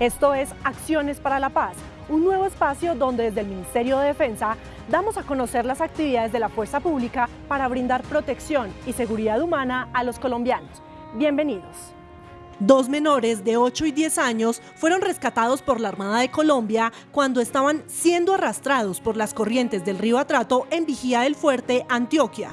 Esto es Acciones para la Paz, un nuevo espacio donde desde el Ministerio de Defensa damos a conocer las actividades de la fuerza pública para brindar protección y seguridad humana a los colombianos. Bienvenidos. Dos menores de 8 y 10 años fueron rescatados por la Armada de Colombia cuando estaban siendo arrastrados por las corrientes del río Atrato en Vigía del Fuerte, Antioquia.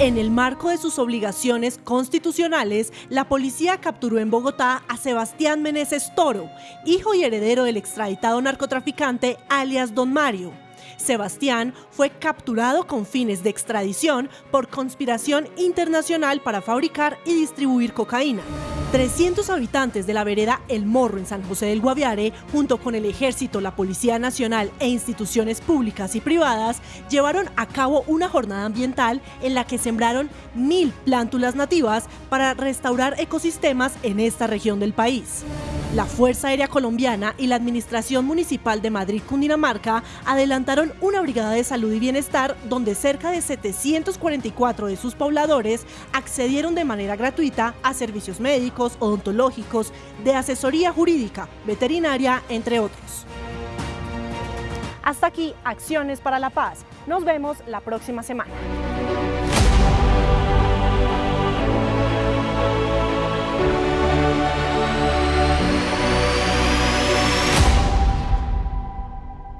En el marco de sus obligaciones constitucionales, la policía capturó en Bogotá a Sebastián Meneses Toro, hijo y heredero del extraditado narcotraficante alias Don Mario. Sebastián fue capturado con fines de extradición por conspiración internacional para fabricar y distribuir cocaína. 300 habitantes de la vereda El Morro en San José del Guaviare, junto con el Ejército, la Policía Nacional e instituciones públicas y privadas, llevaron a cabo una jornada ambiental en la que sembraron mil plántulas nativas para restaurar ecosistemas en esta región del país. La Fuerza Aérea Colombiana y la Administración Municipal de Madrid, Cundinamarca, adelantaron una brigada de salud y bienestar donde cerca de 744 de sus pobladores accedieron de manera gratuita a servicios médicos, odontológicos, de asesoría jurídica, veterinaria, entre otros. Hasta aquí, Acciones para la Paz. Nos vemos la próxima semana.